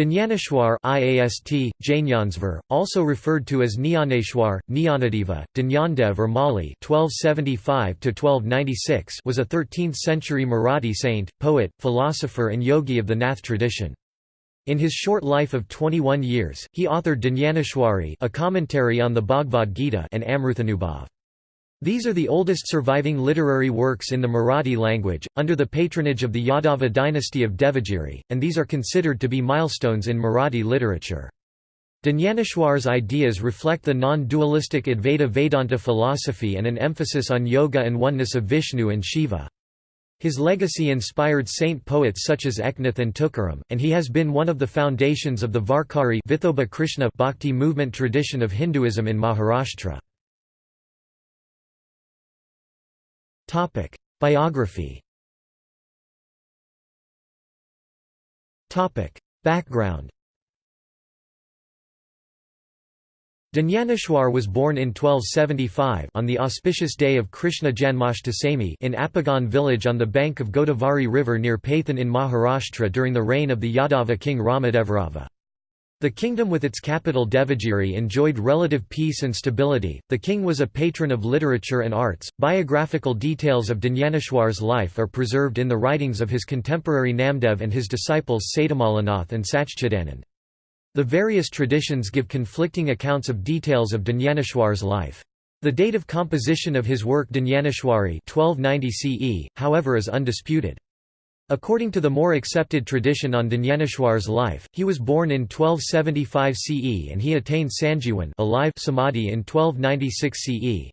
Dnyaneshwar IAST, Jnaneshwar, also referred to as Nyaneshwar, Nyanadeva, Dnyandev or Mauli (1275–1296), was a 13th-century Marathi saint, poet, philosopher, and yogi of the Nath tradition. In his short life of 21 years, he authored Dnyaneshwari, a commentary on the Bhagavad Gita, and Amruthanubhav. These are the oldest surviving literary works in the Marathi language, under the patronage of the Yadava dynasty of Devagiri, and these are considered to be milestones in Marathi literature. Dnyaneshwar's ideas reflect the non-dualistic Advaita Vedanta philosophy and an emphasis on yoga and oneness of Vishnu and Shiva. His legacy inspired saint poets such as Eknath and Tukaram, and he has been one of the foundations of the Varkari Krishna Bhakti movement tradition of Hinduism in Maharashtra. Topic: Biography. Topic: Background. Dnyaneshwar was born in 1275 on the auspicious day of Krishna Janmashtami in Apegaon village on the bank of Godavari river near Paithan in Maharashtra during the reign of the Yadava king Ramadevarava. The kingdom with its capital Devagiri enjoyed relative peace and stability. The king was a patron of literature and arts. Biographical details of Dnyaneshwar's life are preserved in the writings of his contemporary Namdev and his disciples Sadamalanath and Sachchidanand. The various traditions give conflicting accounts of details of Dnyaneshwar's life. The date of composition of his work Dnyaneshwari 1290 CE, however is undisputed. According to the more accepted tradition on Dnyaneshwar's life, he was born in 1275 CE and he attained Sanjivan alive samadhi in 1296 CE.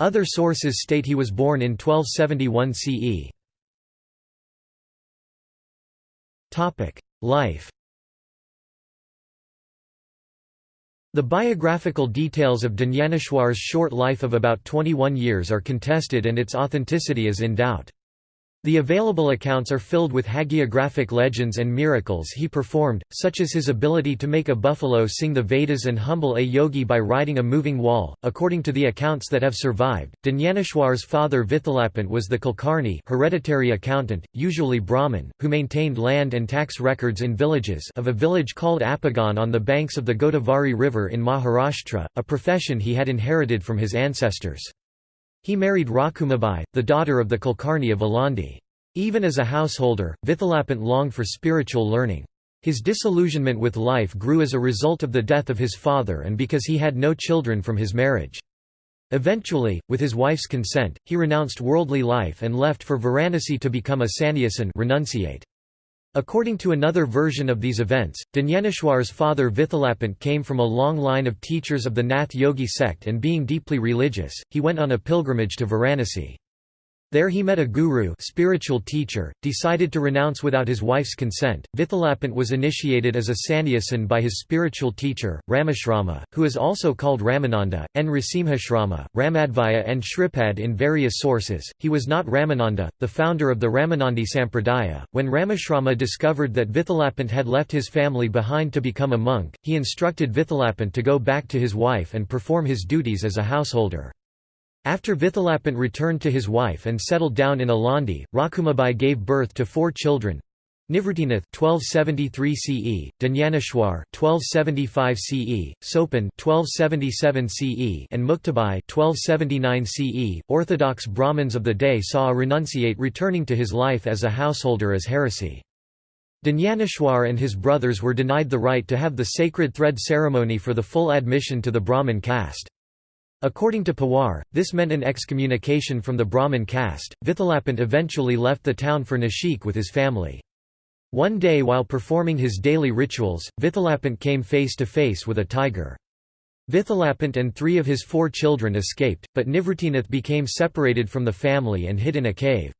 Other sources state he was born in 1271 CE. Topic: Life The biographical details of Dnyaneshwar's short life of about 21 years are contested and its authenticity is in doubt. The available accounts are filled with hagiographic legends and miracles he performed, such as his ability to make a buffalo sing the Vedas and humble a yogi by riding a moving wall. According to the accounts that have survived, Dnyaneshwar's father Vithalapant was the Kulkarni hereditary accountant, usually Brahmin, who maintained land and tax records in villages of a village called Apegaon on the banks of the Godavari River in Maharashtra, a profession he had inherited from his ancestors. He married Rakumabai, the daughter of the Kulkarni of Alandi. Even as a householder, Vithalapant longed for spiritual learning. His disillusionment with life grew as a result of the death of his father and because he had no children from his marriage. Eventually, with his wife's consent, he renounced worldly life and left for Varanasi to become a sannyasin renunciate. According to another version of these events, Dnyaneshwar's father Vithalapant came from a long line of teachers of the Nath Yogi sect and being deeply religious, he went on a pilgrimage to Varanasi. There he met a guru spiritual teacher, decided to renounce without his wife's consent. Vithalapant was initiated as a sannyasin by his spiritual teacher, Ramashrama, who is also called Ramananda, Nrasimhashrama, Ramadvaya and Shripad in various sources. He was not Ramananda, the founder of the Ramanandi Sampradaya. When Ramashrama discovered that Vithalapant had left his family behind to become a monk, he instructed Vithalapant to go back to his wife and perform his duties as a householder. After Vithalapant returned to his wife and settled down in Alandi, Rakumabai gave birth to four children. Nivrutinath 1273 CE, Dnyaneshwar 1275 CE, Sopan 1277 CE, and Muktabai 1279 CE. Orthodox Brahmins of the day saw a renunciate returning to his life as a householder as heresy. Dnyaneshwar and his brothers were denied the right to have the sacred thread ceremony for the full admission to the Brahmin caste. According to Pawar, this meant an excommunication from the Brahmin caste. Vithalapant eventually left the town for Nashik with his family. One day while performing his daily rituals, Vithalapant came face to face with a tiger. Vithalapant and three of his four children escaped, but Nivrutinath became separated from the family and hid in a cave.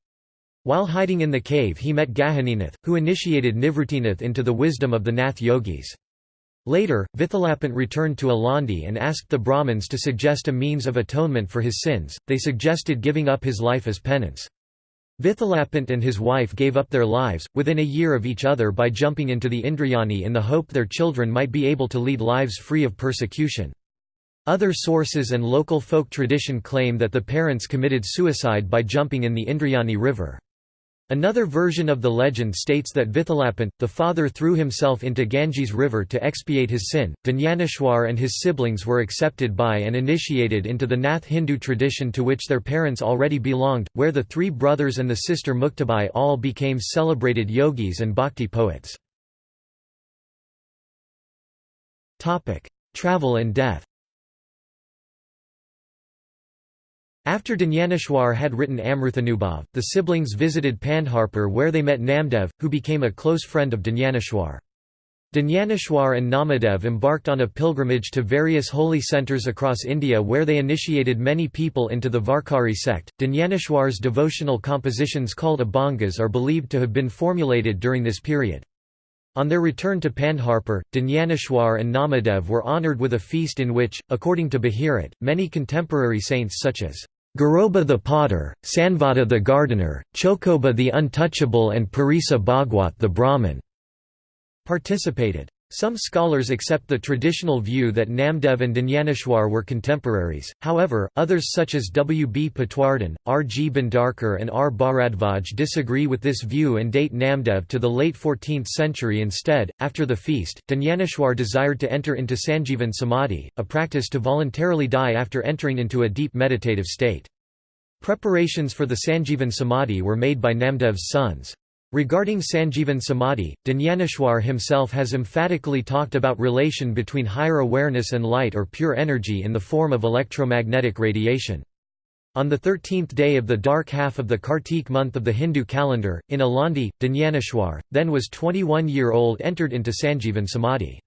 While hiding in the cave he met Gahaninath, who initiated Nivrutinath into the wisdom of the Nath yogis. Later, Vithalapant returned to Alandi and asked the Brahmins to suggest a means of atonement for his sins, they suggested giving up his life as penance. Vithalapant and his wife gave up their lives, within a year of each other by jumping into the Indrayani in the hope their children might be able to lead lives free of persecution. Other sources and local folk tradition claim that the parents committed suicide by jumping in the Indrayani river. Another version of the legend states that Vithalapant, the father threw himself into Ganges river to expiate his sin. Dnyaneshwar and his siblings were accepted by and initiated into the Nath Hindu tradition to which their parents already belonged, where the three brothers and the sister Muktabai all became celebrated yogis and bhakti poets. Travel and death After Dnyaneshwar had written Amruthanubhav, the siblings visited Pandharpur where they met Namdev, who became a close friend of Dnyaneshwar. Dnyaneshwar and Namadev embarked on a pilgrimage to various holy centers across India where they initiated many people into the Varkari sect. Dnyaneshwar's devotional compositions called Abhangas are believed to have been formulated during this period. On their return to Pandharpur, Dnyaneshwar and Namadev were honoured with a feast in which, according to Bahirat, many contemporary saints such as Garoba the potter, Sanvata the gardener, Chokoba the untouchable and Parisa Bhagwat the Brahmin participated. Some scholars accept the traditional view that Namdev and Dnyaneshwar were contemporaries, however, others such as W. B. Patwardhan, R. G. Bhandarkar and R. Bharadvaj disagree with this view and date Namdev to the late 14th century instead. After the feast, Dnyaneshwar desired to enter into Sanjeevan Samadhi, a practice to voluntarily die after entering into a deep meditative state. Preparations for the Sanjeevan Samadhi were made by Namdev's sons. Regarding Sanjeevan Samadhi, Dnyaneshwar himself has emphatically talked about relation between higher awareness and light or pure energy in the form of electromagnetic radiation. On the thirteenth day of the dark half of the Kartik month of the Hindu calendar, in Alandi, Dnyaneshwar, then was 21-year-old entered into Sanjeevan Samadhi.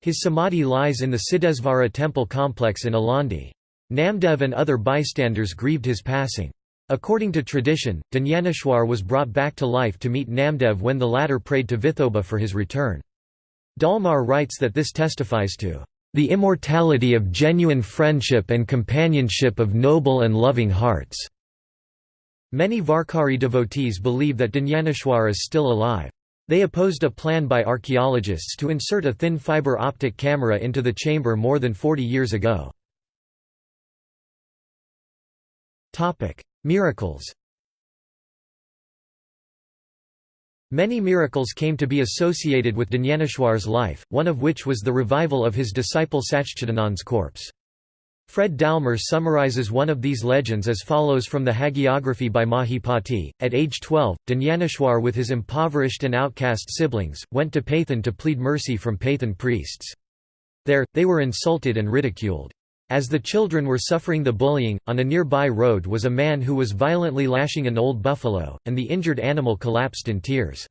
His Samadhi lies in the Siddhesvara temple complex in Alandi. Namdev and other bystanders grieved his passing. According to tradition, Dnyaneshwar was brought back to life to meet Namdev when the latter prayed to Vithoba for his return. Dallmayr writes that this testifies to the immortality of genuine friendship and companionship of noble and loving hearts. Many Varkari devotees believe that Dnyaneshwar is still alive. They opposed a plan by archaeologists to insert a thin fiber optic camera into the chamber more than 40 years ago. Miracles Many miracles came to be associated with Dnyaneshwar's life, one of which was the revival of his disciple Sachchidanand's corpse. Fred Dallmayr summarizes one of these legends as follows from the hagiography by Mahipati. At age 12, Dnyaneshwar with his impoverished and outcast siblings, went to Paithan to plead mercy from Paithan priests. There, they were insulted and ridiculed. As the children were suffering the bullying, on a nearby road was a man who was violently lashing an old buffalo, and the injured animal collapsed in tears.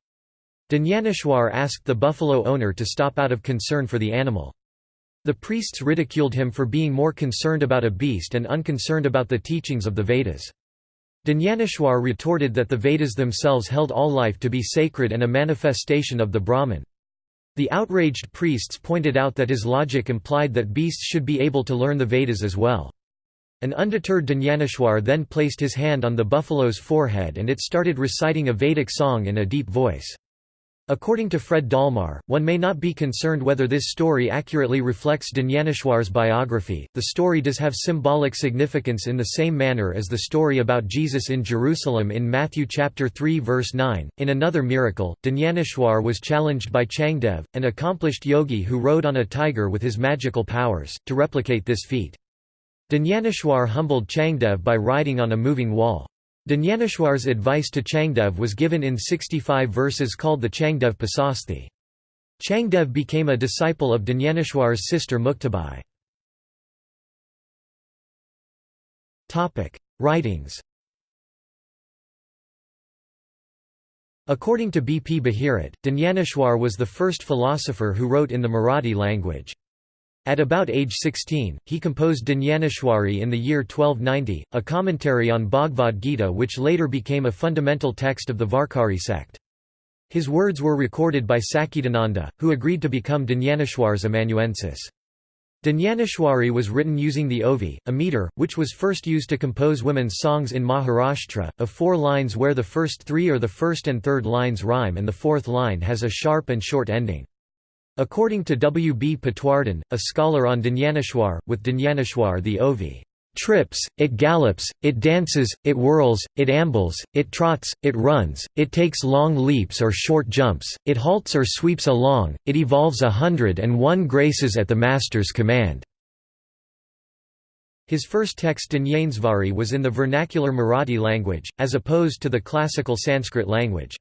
Dnyaneshwar asked the buffalo owner to stop out of concern for the animal. The priests ridiculed him for being more concerned about a beast and unconcerned about the teachings of the Vedas. Dnyaneshwar retorted that the Vedas themselves held all life to be sacred and a manifestation of the Brahman. The outraged priests pointed out that his logic implied that beasts should be able to learn the Vedas as well. An undeterred Dnyaneshwar then placed his hand on the buffalo's forehead and it started reciting a Vedic song in a deep voice. According to Fred Dallmayr, one may not be concerned whether this story accurately reflects Dnyaneshwar's biography. The story does have symbolic significance in the same manner as the story about Jesus in Jerusalem in Matthew chapter 3 verse 9. In another miracle, Dnyaneshwar was challenged by Changdev, an accomplished yogi who rode on a tiger with his magical powers, to replicate this feat. Dnyaneshwar humbled Changdev by riding on a moving wall. Dnyaneshwar's advice to Changdev was given in 65 verses called the Changdev Pasashti. Changdev became a disciple of Dnyaneshwar's sister Muktabai. Writings According to B. P. Bahirat, Dnyaneshwar was the first philosopher who wrote in the Marathi language. At about age 16, he composed Dnyaneshwari in the year 1290, a commentary on Bhagavad Gita which later became a fundamental text of the Varkari sect. His words were recorded by Sachchidananda, who agreed to become Dnyaneshwar's amanuensis. Dnyaneshwari was written using the ovi, a meter, which was first used to compose women's songs in Maharashtra, of four lines where the first three or the first and third lines rhyme and the fourth line has a sharp and short ending. According to W. B. Patwardhan, a scholar on Dnyaneshwar, with Dnyaneshwar the Ovi trips, it gallops, it dances, it whirls, it ambles, it trots, it runs, it takes long leaps or short jumps, it halts or sweeps along, it evolves a hundred and one graces at the master's command." His first text Jnaneshvari was in the vernacular Marathi language, as opposed to the classical Sanskrit language.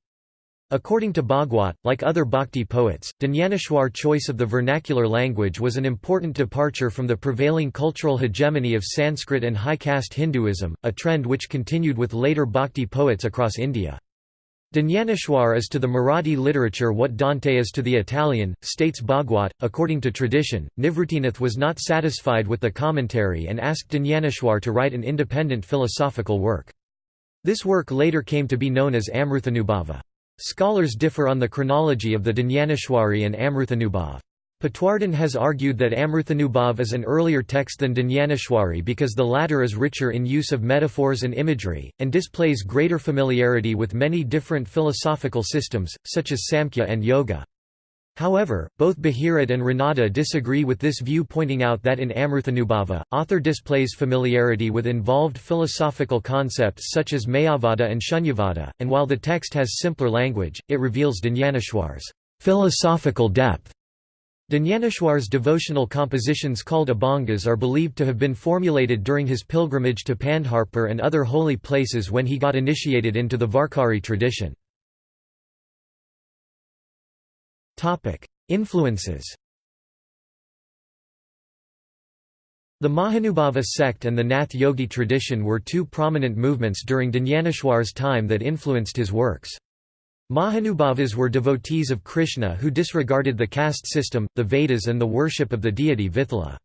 According to Bhagwat, like other bhakti poets, Jnaneshwar's choice of the vernacular language was an important departure from the prevailing cultural hegemony of Sanskrit and high caste Hinduism, a trend which continued with later bhakti poets across India. Jnaneshwar is to the Marathi literature what Dante is to the Italian, states Bhagwat. According to tradition, Nivritinath was not satisfied with the commentary and asked Jnaneshwar to write an independent philosophical work. This work later came to be known as Amruthanubhava. Scholars differ on the chronology of the Jnaneshwari and Amruthanubhav. Patwardhan has argued that Amruthanubhav is an earlier text than Jnaneshwari because the latter is richer in use of metaphors and imagery, and displays greater familiarity with many different philosophical systems, such as Samkhya and Yoga. However, both Bahirat and Ranade disagree with this view pointing out that in Amruthanubhava, author displays familiarity with involved philosophical concepts such as Mayavada and Shunyavada, and while the text has simpler language, it reveals Jnaneshwar's philosophical depth. Jnaneshwar's devotional compositions called abhangas are believed to have been formulated during his pilgrimage to Pandharpur and other holy places when he got initiated into the Varkari tradition. Influences The Mahanubhava sect and the Nath Yogi tradition were two prominent movements during Jnaneshwar's time that influenced his works. Mahanubhavas were devotees of Krishna who disregarded the caste system, the Vedas and the worship of the deity Vithala.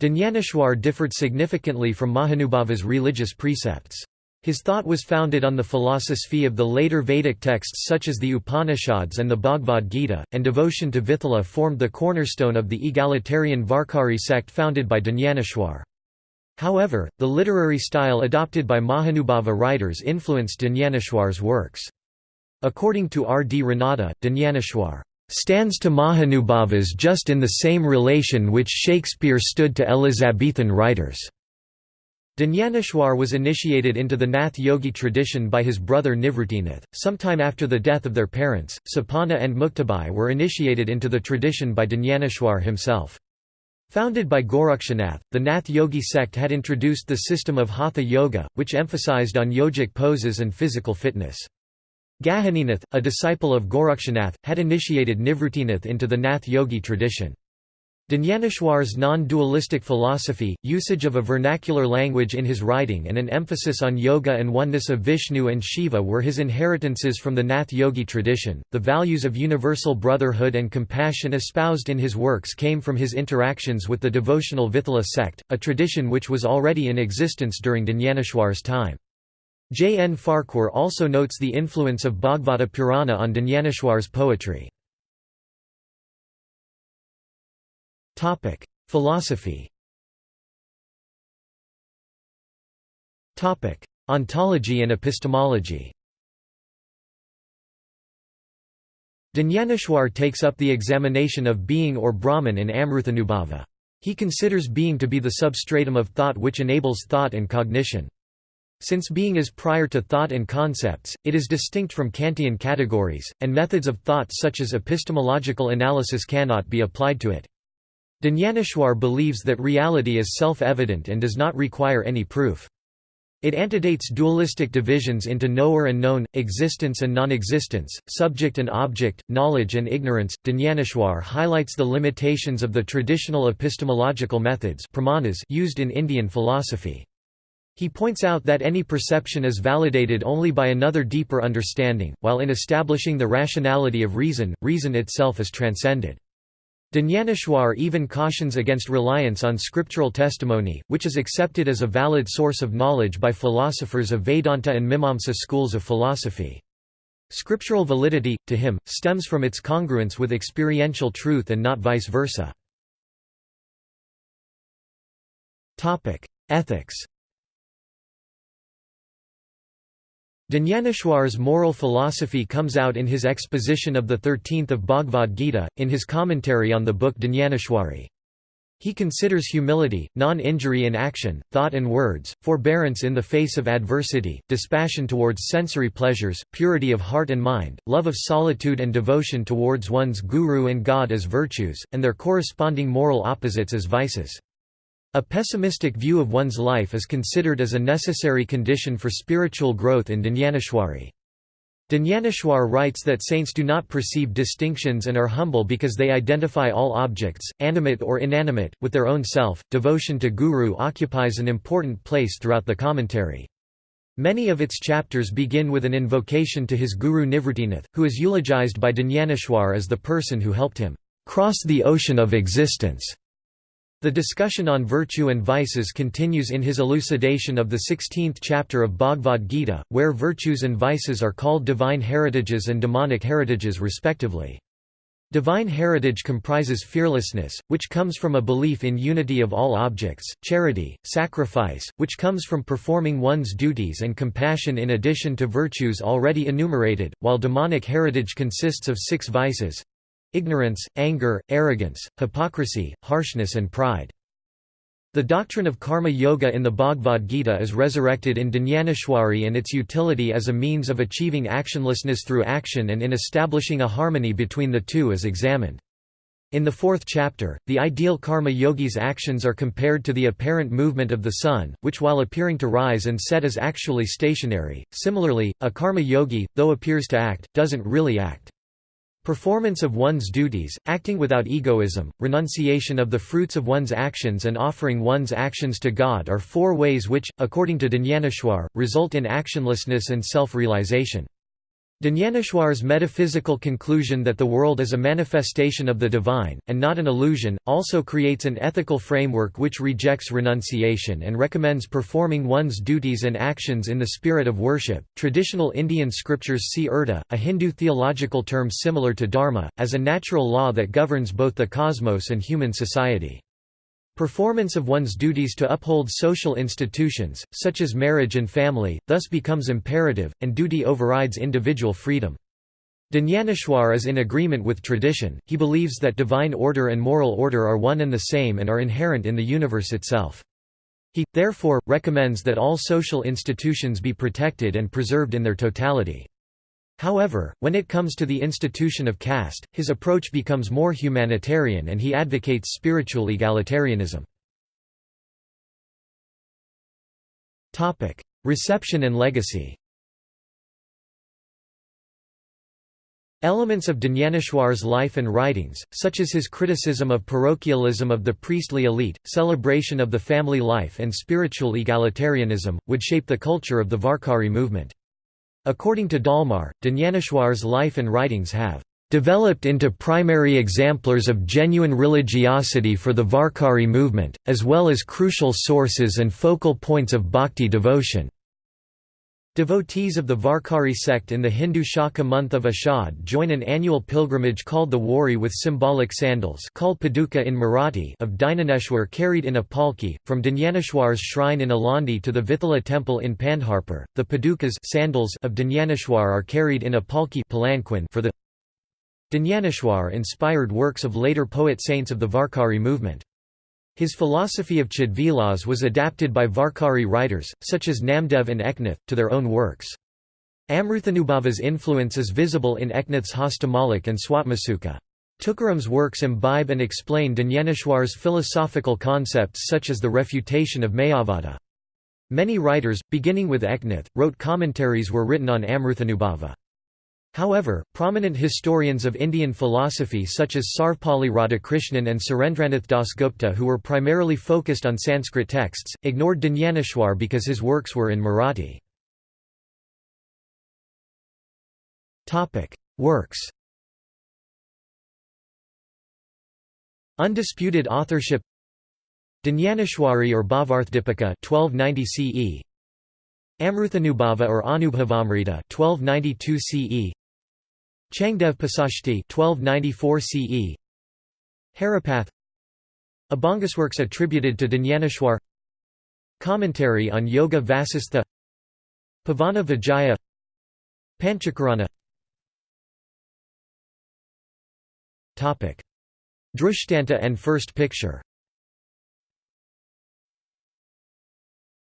Jnaneshwar differed significantly from Mahanubhava's religious precepts. His thought was founded on the philosophy of the later Vedic texts such as the Upanishads and the Bhagavad Gita, and devotion to Vithala formed the cornerstone of the egalitarian Varkari sect founded by Jnaneshwar. However, the literary style adopted by Mahanubhava writers influenced Jnaneshwar's works. According to R. D. Ranade, Jnaneshwar stands to Mahanubhavas just in the same relation which Shakespeare stood to Elizabethan writers. Jnaneshwar was initiated into the Nath Yogi tradition by his brother Nivritinath. Sometime after the death of their parents, Sapana and Muktabai were initiated into the tradition by Jnaneshwar himself. Founded by Gorakshanath, the Nath Yogi sect had introduced the system of Hatha Yoga, which emphasized on yogic poses and physical fitness. Gahaninath, a disciple of Gorakshanath, had initiated Nivrutinath into the Nath Yogi tradition. Jnaneshwar's non-dualistic philosophy, usage of a vernacular language in his writing and an emphasis on yoga and oneness of Vishnu and Shiva were his inheritances from the Nath Yogi tradition. The values of universal brotherhood and compassion espoused in his works came from his interactions with the devotional Vithala sect, a tradition which was already in existence during Jnaneshwar's time. J. N. Farquhar also notes the influence of Bhagavata Purana on Jnaneshwar's poetry. Philosophy Topic: Ontology and epistemology Jnaneshwar takes up the examination of being or Brahman in Amruthanubhava. He considers being to be the substratum of thought which enables thought and cognition. Since being is prior to thought and concepts, it is distinct from Kantian categories, and methods of thought such as epistemological analysis cannot be applied to it. Jnaneshwar believes that reality is self-evident and does not require any proof. It antedates dualistic divisions into knower and known, existence and non-existence, subject and object, knowledge and ignorance. Jnaneshwar highlights the limitations of the traditional epistemological methods pramanas used in Indian philosophy. He points out that any perception is validated only by another deeper understanding, while in establishing the rationality of reason, reason itself is transcended. Jnaneshwar even cautions against reliance on scriptural testimony, which is accepted as a valid source of knowledge by philosophers of Vedanta and Mimamsa schools of philosophy. Scriptural validity, to him, stems from its congruence with experiential truth and not vice versa. Ethics Jnaneshwar's moral philosophy comes out in his exposition of the 13th of Bhagavad Gita, in his commentary on the book Jnaneshwari. He considers humility, non-injury in action, thought and words, forbearance in the face of adversity, dispassion towards sensory pleasures, purity of heart and mind, love of solitude and devotion towards one's guru and God as virtues, and their corresponding moral opposites as vices. A pessimistic view of one's life is considered as a necessary condition for spiritual growth in Dnyaneshwari. Dnyaneshwar writes that saints do not perceive distinctions and are humble because they identify all objects, animate or inanimate, with their own self. Devotion to Guru occupies an important place throughout the commentary. Many of its chapters begin with an invocation to his guru Nivritinath, who is eulogized by Dnyaneshwar as the person who helped him cross the ocean of existence. The discussion on virtue and vices continues in his elucidation of the 16th chapter of Bhagavad Gita, where virtues and vices are called divine heritages and demonic heritages respectively. Divine heritage comprises fearlessness, which comes from a belief in unity of all objects, charity, sacrifice, which comes from performing one's duties and compassion in addition to virtues already enumerated, while demonic heritage consists of six vices ignorance, anger, arrogance, hypocrisy, harshness and pride. The doctrine of karma yoga in the Bhagavad Gita is resurrected in Dnyaneshwari and its utility as a means of achieving actionlessness through action and in establishing a harmony between the two is examined. In the fourth chapter, the ideal karma yogi's actions are compared to the apparent movement of the sun, which while appearing to rise and set is actually stationary. Similarly, a karma yogi, though appears to act, doesn't really act. Performance of one's duties, acting without egoism, renunciation of the fruits of one's actions and offering one's actions to God are four ways which, according to Dnyaneshwar, result in actionlessness and self-realization. Dnyaneshwar's metaphysical conclusion that the world is a manifestation of the divine, and not an illusion, also creates an ethical framework which rejects renunciation and recommends performing one's duties and actions in the spirit of worship. Traditional Indian scriptures see Urta, a Hindu theological term similar to dharma, as a natural law that governs both the cosmos and human society. Performance of one's duties to uphold social institutions, such as marriage and family, thus becomes imperative, and duty overrides individual freedom. Dnyaneshwar is in agreement with tradition, he believes that divine order and moral order are one and the same and are inherent in the universe itself. He, therefore, recommends that all social institutions be protected and preserved in their totality. However, when it comes to the institution of caste, his approach becomes more humanitarian and he advocates spiritual egalitarianism. Reception and legacy Elements of Dnyaneshwar's life and writings, such as his criticism of parochialism of the priestly elite, celebration of the family life and spiritual egalitarianism, would shape the culture of the Varkari movement. According to Dallmayr, Dnyaneshwar's life and writings have developed into primary exemplars of genuine religiosity for the Varkari movement, as well as crucial sources and focal points of bhakti devotion. Devotees of the Varkari sect in the Hindu Shaka month of Ashad join an annual pilgrimage called the Wari with symbolic sandals called paduka in Marathi of Dnyaneshwar carried in a palki, from Dnyaneshwar's shrine in Alandi to the Vithala temple in Pandharpur. The padukas sandals of Dnyaneshwar are carried in a palki for the Dnyaneshwar inspired works of later poet-saints of the Varkari movement. His philosophy of Chidvilas was adapted by Varkari writers, such as Namdev and Eknath, to their own works. Amruthanubhava's influence is visible in Eknath's Hastamalik and Swatmasuka. Tukaram's works imbibe and explain Dnyaneshwar's philosophical concepts such as the refutation of Mayavada. Many writers, beginning with Eknath, wrote commentaries were written on Amruthanubhava. However, prominent historians of Indian philosophy such as Sarvepalli Radhakrishnan and Surendranath Dasgupta who were primarily focused on Sanskrit texts, ignored Dnyaneshwar because his works were in Marathi. Works. Undisputed authorship. Dnyaneshwari or Bhavarthdipika 1290 CE Amruthanubhava or Anubhavamrita 1292 CE Changdev Pasashti 1294 CE Haripath Abhangasworks attributed to Dnyaneshwar Commentary on Yoga Vasistha. Pavana Vijaya. Panchakarana. Drishtanta and First Picture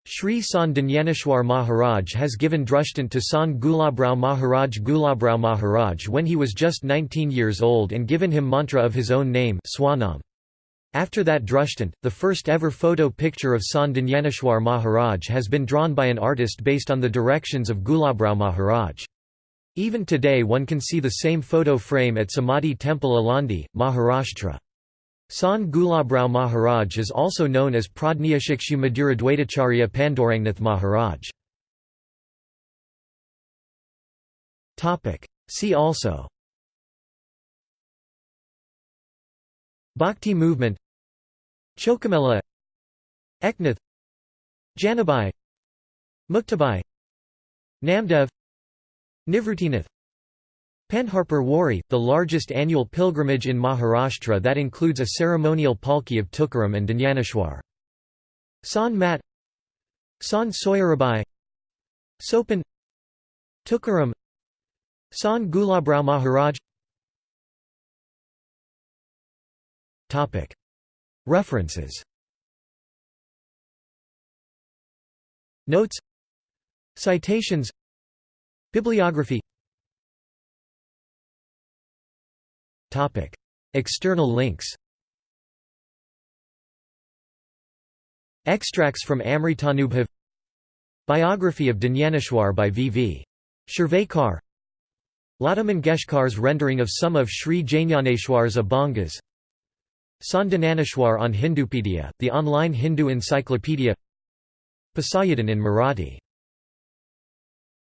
Sri Sant Maharaj has given Drustant to Sant Gulabrao Maharaj Gulabrao Maharaj when he was just 19 years old and given him mantra of his own name Swanam. After that Drustant, the first ever photo picture of Sant Maharaj has been drawn by an artist based on the directions of Gulabrao Maharaj. Even today one can see the same photo frame at Samadhi Temple Alandi, Maharashtra. Sant Gulabrao Maharaj is also known as Pradnyashikshu Maduradwaitacharya Pandorangnath Maharaj. See also. Bhakti movement. Chokamela Eknath. Janabai. Muktabai. Namdev. Nivrutinath Pandharpur Wari, the largest annual pilgrimage in Maharashtra that includes a ceremonial palki of Tukaram and Dnyaneshwar. Sant Mat Sant Soyarabai Sopan Tukaram Sant Gulabrao Maharaj. References. Notes. Citations. Bibliography External links Extracts from Amritanubhav Biography of Dnyaneshwar by V. V. Shirvekar Lata Mangeshkar's rendering of some of Sri Jnaneshwar's Abhangas Sant Dnyaneshwar on Hindupedia, the online Hindu encyclopedia Pasayadan in Marathi